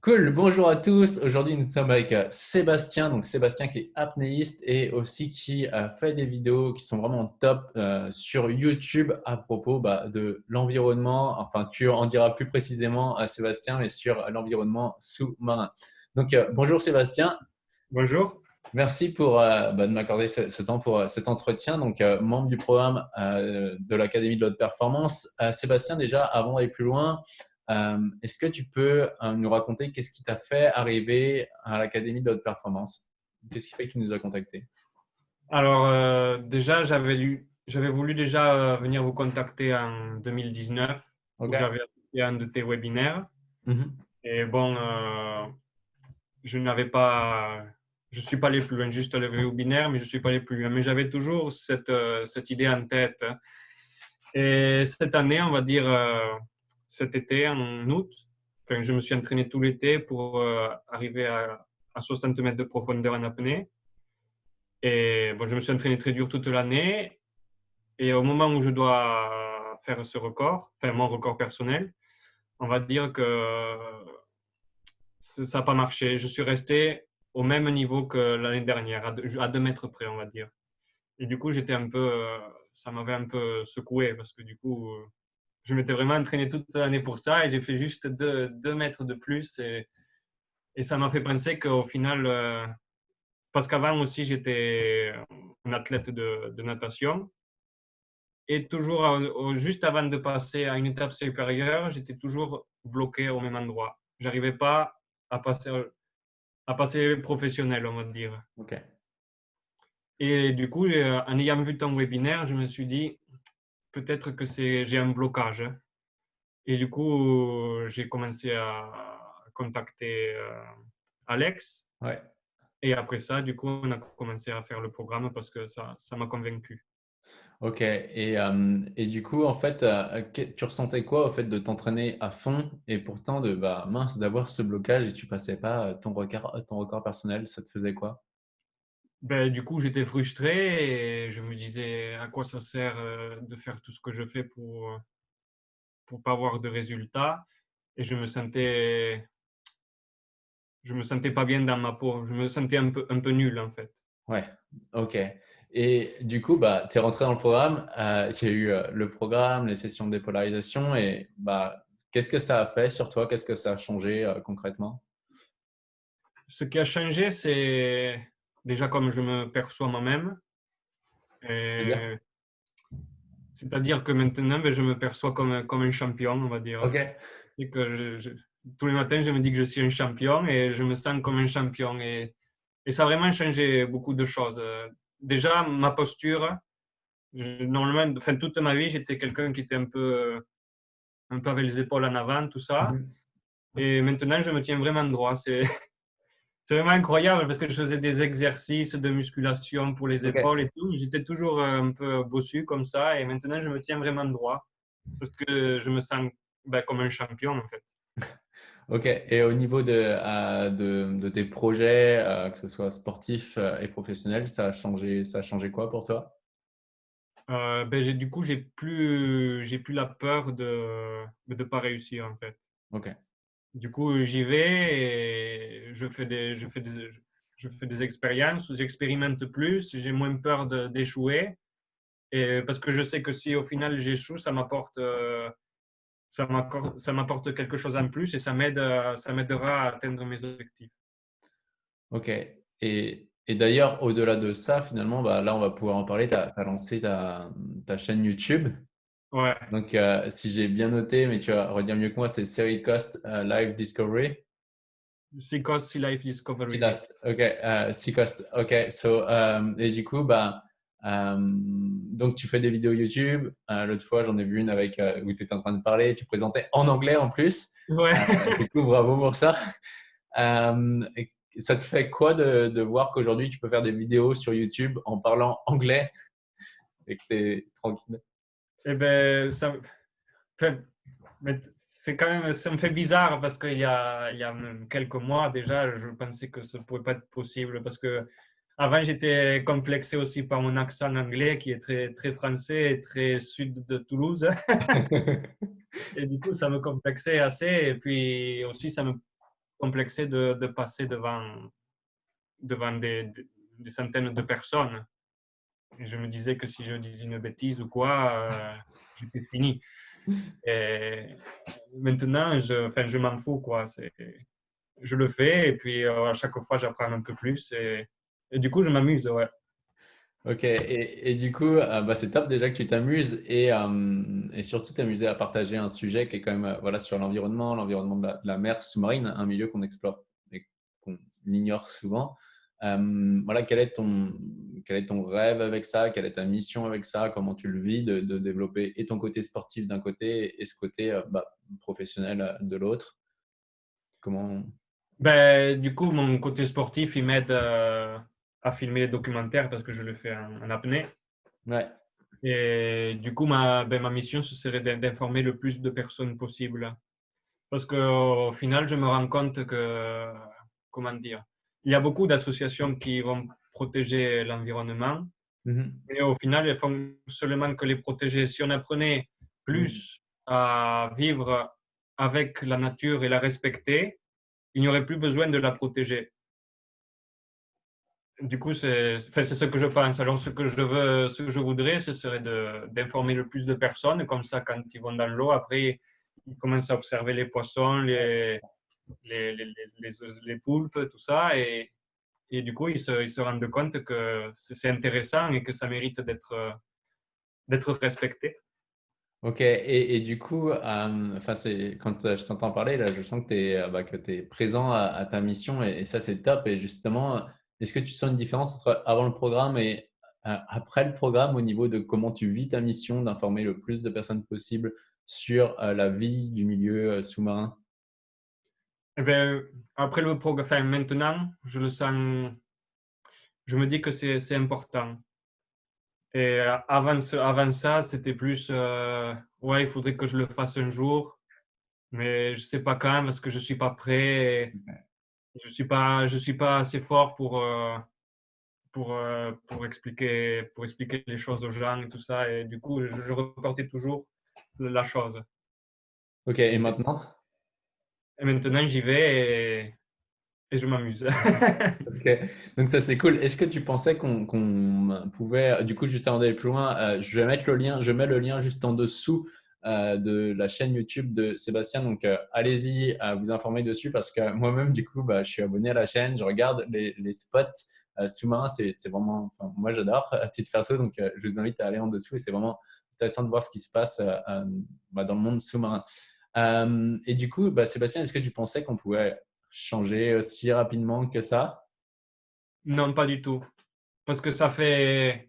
Cool, bonjour à tous. Aujourd'hui, nous sommes avec euh, Sébastien. Donc, Sébastien qui est apnéiste et aussi qui a fait des vidéos qui sont vraiment top euh, sur YouTube à propos bah, de l'environnement. Enfin, tu en diras plus précisément à Sébastien, mais sur l'environnement sous-marin. Donc, euh, bonjour Sébastien. Bonjour. Merci pour bah, de m'accorder ce, temps pour cet entretien. Donc, membre du programme de l'Académie de l'Haute Performance. Sébastien, déjà, avant d'aller plus loin, est-ce que tu peux euh, nous raconter qu'est-ce qui t'a fait arriver à l'Académie de haute performance? Qu'est-ce qui fait que tu nous as contacté Alors, euh, déjà, j'avais voulu déjà venir vous contacter en 2019. J'avais fait un de tes webinaires. Mm-hmm. Et bon, je n'avais pas, je suis pas allé plus loin, juste le webinaire, mais je suis pas allé plus loin. Mais j'avais toujours cette, cette idée en tête. Et cette année, on va dire, cet été, en août. je me suis entraîné tout l'été pour euh, arriver à, 60 mètres de profondeur en apnée. Et bon, je me suis entraîné très dur toute l'année. Et au moment où je dois faire ce record, enfin mon record personnel, on va dire que ça n'a pas marché. Je suis resté au même niveau que l'année dernière, à deux, mètres près, on va dire. Et du coup, j'étais un peu, euh, ça m'avait un peu secoué parce que du coup, je m'étais vraiment entraîné toute l'année pour ça et j'ai fait juste deux, mètres de plus. Et, et ça m'a fait penser qu'au final, euh, parce qu'avant aussi, j'étais un athlète de, de, natation. Et toujours, juste avant de passer à une étape supérieure, j'étais toujours bloqué au même endroit. J'arrivais pas à passer, à passer professionnel, on va dire. OK. Et du coup, euh, en ayant vu ton webinaire, je me suis dit, peut-être que j'ai un blocage. Et du coup, j'ai commencé à contacter euh, Alex. Ouais. Et après ça, du coup, on a commencé à faire le programme parce que ça m'a convaincu. Ok. Et, euh, et, du coup, en fait, euh, tu ressentais quoi au fait de t'entraîner à fond et pourtant de bah, mince d'avoir ce blocage et tu passais pas ton record, ton record personnel, ça te faisait quoi? Ben, du coup, j'étais frustré et je me disais à quoi ça sert euh, de faire tout ce que je fais pour pour pas avoir de résultats? Et je me sentais je me sentais pas bien dans ma peau. Je me sentais un peu, un peu nul en fait. Ouais, ok. Et du coup, bah, tu es rentré dans le programme. Euh, il y a eu euh, le programme, les sessions de dépolarisation. Et bah, qu'est-ce que ça a fait sur toi? Qu'est-ce que ça a changé concrètement? Ce qui a changé, c'est déjà comme je me perçois moi-même. C'est-à-dire que maintenant, ben, je me perçois comme, comme un champion, on va dire. Et que tous les matins, je me dis que je suis un champion et je me sens comme un champion. Et, et ça a vraiment changé beaucoup de choses. Déjà, ma posture, normalement, enfin, toute ma vie, j'étais quelqu'un qui était un peu, un peu avec les épaules en avant, tout ça. Mhm. Et maintenant, je me tiens vraiment droit. C'est c'est vraiment incroyable parce que je faisais des exercices de musculation pour les épaules et tout. J'étais toujours euh, un peu bossu comme ça et maintenant je me tiens vraiment droit parce que je me sens ben, comme un champion en fait. Ok, et au niveau de, euh, de, tes projets, euh, que ce soit sportif et professionnel, ça a changé, ça a changé quoi pour toi? Ben, Du coup, j'ai plus, j'ai plus la peur de ne pas réussir en fait. Ok. Du coup, j'y vais et je fais des, je fais des, je fais des expériences, j'expérimente plus, j'ai moins peur d'échouer. Parce que je sais que si au final j'échoue, ça m'apporte euh, ça m'apporte quelque chose en plus et ça m'aide ça m'aidera à atteindre mes objectifs. Ok. Et, et d'ailleurs, au-delà de ça, finalement, bah, là, on va pouvoir en parler. Tu as, lancé ta, ta, chaîne YouTube. Ouais. Donc, euh, si j'ai bien noté, mais tu vas redire mieux que moi, c'est Seri Cost euh, Live Discovery. Sea Cost Sea Life Discovery. Sea ok. Uh, sea Cost, ok. So, um, et du coup, bah, um, donc tu fais des vidéos YouTube. Uh, L'autre fois, j'en ai vu une avec où tu étais en train de parler. Tu présentais en anglais en plus. Ouais. du coup, bravo pour ça. Um, ça te fait quoi de, de voir qu'aujourd'hui, tu peux faire des vidéos sur YouTube en parlant anglais et que tu es tranquille? Eh bien, ça, c'est quand même, ça me fait bizarre parce qu'il y a, il y a quelques mois déjà, je pensais que ça ne pouvait pas être possible parce que avant, j'étais complexé aussi par mon accent anglais qui est très, très français et très sud de Toulouse. et du coup, ça me complexait assez. Et puis aussi, ça me, complexé de, de passer devant, devant des, des, centaines de personnes. Je me disais que si je disais une bêtise ou quoi, euh, j'étais fini. Et maintenant, je, enfin, je m'en fous. Quoi. Je le fais et puis euh, à chaque fois, j'apprends un peu plus. Et, du coup, je m'amuse. Ouais. Ok, et, et, du coup, euh, bah, c'est top déjà que tu t'amuses et, euh, et, surtout t'amuser à partager un sujet qui est quand même voilà, sur l'environnement, l'environnement de, la mer sous-marine, un milieu qu'on explore et qu'on ignore souvent. Voilà, quel est, ton, quel est ton rêve avec ça? Quelle est ta mission avec ça? Comment tu le vis de, de développer et ton côté sportif d'un côté et ce côté bah, professionnel de l'autre? Comment? Ben, Du coup, mon côté sportif, il m'aide à filmer les documentaires parce que je le fais en, apnée. Ouais. Et du coup, ma, ben, ma mission, ce serait d'informer le plus de personnes possible. Parce qu'au final, je me rends compte que, comment dire, il y a beaucoup d'associations qui vont protéger l'environnement, mm-hmm. mais au final, elles font seulement que les protéger. Si on apprenait plus mm. à vivre avec la nature et la respecter, il n'y aurait plus besoin de la protéger du coup, c'est ce que je pense. Alors, ce que je veux, ce que je voudrais, ce serait d'informer le plus de personnes. Comme ça, quand ils vont dans l'eau, après, ils commencent à observer les poissons, les, les, les, les poulpes, tout ça. Et, et du coup, ils se, ils se, rendent compte que c'est intéressant et que ça mérite d'être respecté. Ok, et, et, du coup, euh, quand je t'entends parler, là, je sens que tu es, bah, es, présent à, ta mission et, ça, c'est top. Et justement, est-ce que tu sens une différence entre avant le programme et euh, après le programme au niveau de comment tu vis ta mission d'informer le plus de personnes possible sur euh, la vie du milieu euh, sous-marin? Eh bien, Après le programme, enfin, maintenant, je le sens, je me dis que c'est important. Et avant, avant ça, c'était plus, ouais, il faudrait que je le fasse un jour, mais je ne sais pas quand parce que je ne suis pas prêt je suis pas je suis pas assez fort pour euh, pour euh, pour expliquer pour expliquer les choses aux gens et tout ça et du coup je, je reportais toujours la chose. Ok et maintenant? Et maintenant j'y vais et, je m'amuse. donc ça c'est cool. Est-ce que tu pensais qu'on pouvait du coup juste avant d'aller plus loin, euh, je vais mettre le lien, je mets le lien juste en dessous euh, de la chaîne YouTube de Sébastien. Donc, euh, allez-y vous informer dessus parce que moi-même, du coup, bah, je suis abonné à la chaîne. Je regarde les, spots sous-marins. C'est vraiment, moi, j'adore à titre perso. Donc, je vous invite à aller en dessous. Et c'est vraiment intéressant de voir ce qui se passe bah, dans le monde sous-marin. Et du coup, bah, Sébastien, est-ce que tu pensais qu'on pouvait changer aussi rapidement que ça? Non, pas du tout. Parce que ça fait,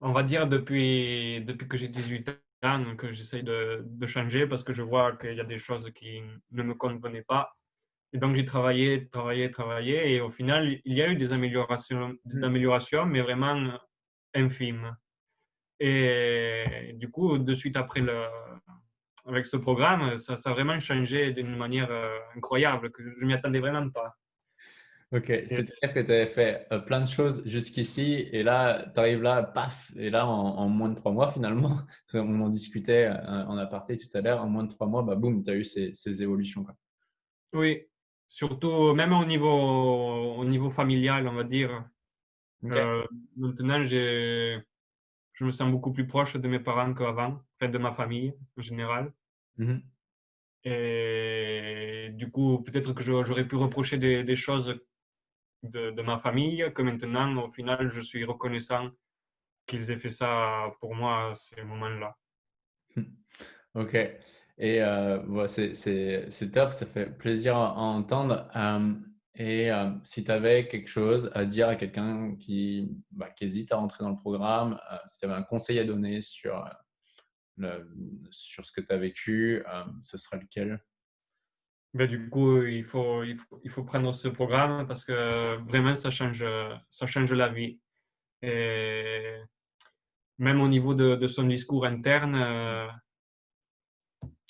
on va dire, depuis, depuis que j'ai 18 ans, que j'essaye de, de, changer parce que je vois qu'il y a des choses qui ne me convenaient pas. Et donc, j'ai travaillé, travaillé, travaillé. Et au final, il y a eu des améliorations, des mm. améliorations mais vraiment infimes. Et du coup, de suite après, le, avec ce programme, ça, ça a vraiment changé d'une manière euh, incroyable que je ne m'y attendais vraiment pas. Ok, c'est-à-dire que tu avais fait euh, plein de choses jusqu'ici et là, tu arrives là, paf, et là, en, moins de trois mois finalement, on en discutait euh, en aparté tout à l'heure, en moins de trois mois, bah, boum, tu as eu ces, ces évolutions. Quoi. Oui, surtout même au niveau, au niveau familial, on va dire. Euh, maintenant, je me sens beaucoup plus proche de mes parents qu'avant, de ma famille en général. Mmh et du coup, peut-être que j'aurais pu reprocher des, des choses de, ma famille que maintenant, au final, je suis reconnaissant qu'ils aient fait ça pour moi à ces moments-là. Ok. Et euh, c'est top, ça fait plaisir à, entendre. et euh, si tu avais quelque chose à dire à quelqu'un qui, bah, qui, hésite à rentrer dans le programme, euh, si tu avais un conseil à donner sur, le, sur ce que tu as vécu, ce serait lequel? Ben, du coup, il faut, il, faut, il faut prendre ce programme parce que vraiment, ça change, ça change la vie. Et même au niveau de, de son discours interne, euh,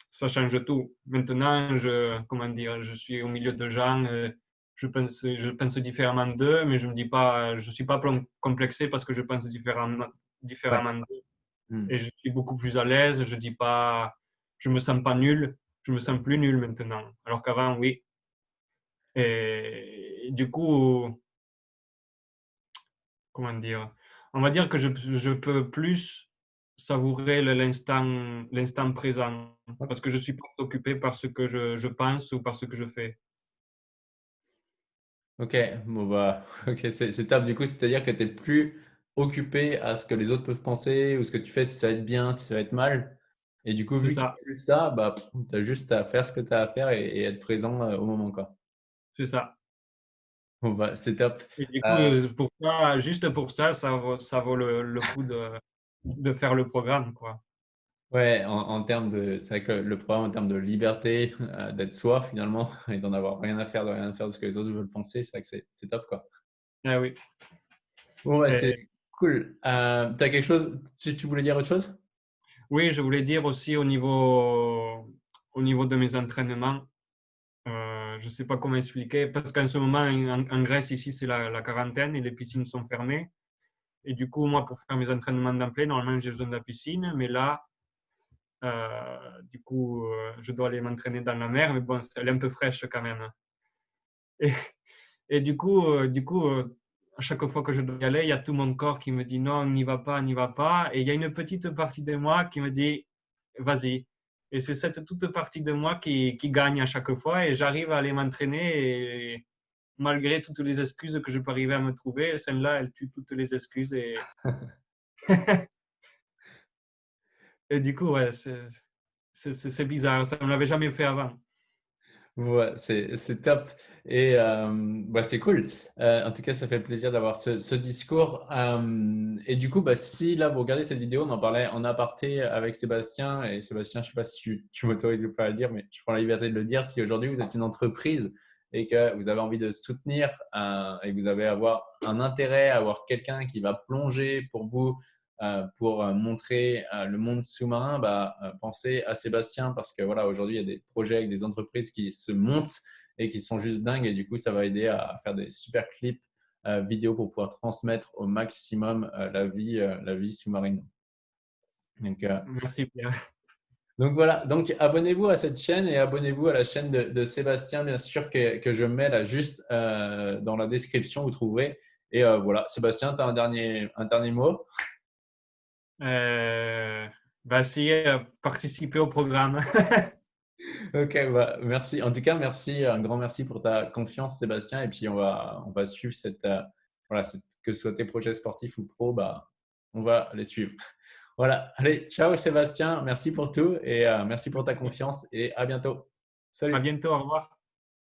ça change tout. Maintenant, je, comment dire, je suis au milieu de gens, euh, je pense, je pense différemment d'eux, mais je ne me dis pas, je suis pas complexé parce que je pense différemment, différemment d'eux. Hmm. Et je suis beaucoup plus à l'aise, je dis pas, je me sens pas nul je me sens plus nul maintenant. Alors qu'avant, oui. Et, du coup, comment dire? On va dire que je, je peux plus savourer l'instant présent parce que je suis pas occupé par ce que je, je pense ou par ce que je fais. Ok, bon bah, ok, c'est top. Du coup, c'est-à-dire que tu n'es plus occupé à ce que les autres peuvent penser ou ce que tu fais, si ça va être bien, si ça va être mal. Et du coup, vu ça. que tu ça, bah, tu as juste à faire ce que tu as à faire et, être présent euh, au moment. quoi. C'est ça. Bon, bah, c'est top. Et du coup, euh, pour ça, juste pour ça, ça vaut, ça vaut le, le coup de, de faire le programme. quoi. Ouais, en, termes de, c'est vrai que le programme en termes de liberté, euh, d'être soi finalement, et d'en avoir rien à faire, de rien à faire de ce que les autres veulent penser, c'est vrai que c'est top quoi. Ah oui. Bon, c'est cool. Euh, tu as quelque chose, tu, tu, voulais dire autre chose? Oui, je voulais dire aussi au niveau, au niveau de mes entraînements, euh, je ne sais pas comment expliquer, parce qu'en ce moment, en, Grèce, ici, c'est la, quarantaine et les piscines sont fermées. Et du coup, moi, pour faire mes entraînements d'emploi, normalement, j'ai besoin de la piscine, mais là, euh, du coup, euh, je dois aller m'entraîner dans la mer, mais bon, elle est un peu fraîche quand même. Et, et du coup, du coup à chaque fois que je dois y aller, il y a tout mon corps qui me dit non, n'y va pas, n'y va pas. Et il y a une petite partie de moi qui me dit vas-y. Et c'est cette toute partie de moi qui, qui gagne à chaque fois et j'arrive à aller m'entraîner et malgré toutes les excuses que je peux arriver à me trouver, celle-là, elle tue toutes les excuses et Et du coup, ouais, c'est bizarre. Ça ne l'avait jamais fait avant. C'est top. Et bah, c'est cool. En tout cas, ça fait plaisir d'avoir ce, discours. Et du coup, bah, si là, vous regardez cette vidéo, on en parlait en aparté avec Sébastien. Et Sébastien, je ne sais pas si tu, tu m'autorises ou pas à le dire, mais je prends la liberté de le dire. Si aujourd'hui, vous êtes une entreprise et que vous avez envie de soutenir et que vous avez avoir un intérêt à avoir quelqu'un qui va plonger pour vous pour euh, montrer euh, le monde sous-marin, bah, pensez à Sébastien parce que voilà, aujourd'hui, il y a des projets avec des entreprises qui se montent et qui sont juste dingues. Et du coup, ça va aider à faire des super clips vidéo pour pouvoir transmettre au maximum la vie, la vie sous-marine. Donc, Merci Pierre. Donc voilà, donc abonnez-vous à cette chaîne et abonnez-vous à la chaîne de, Sébastien, bien sûr, que, que, je mets là juste dans la description, vous trouverez. Et voilà, Sébastien, tu as un dernier, un dernier mot? Euh, bah, essayer de participer au programme. ok, bah, merci. En tout cas, merci, un grand merci pour ta confiance, Sébastien. Et puis, on va, on va suivre cette, euh, voilà, que ce soit tes projets sportifs ou pro, bah, on va les suivre. Voilà, allez, ciao Sébastien, merci pour tout et euh, merci pour ta confiance et à bientôt. Salut. À bientôt, au revoir.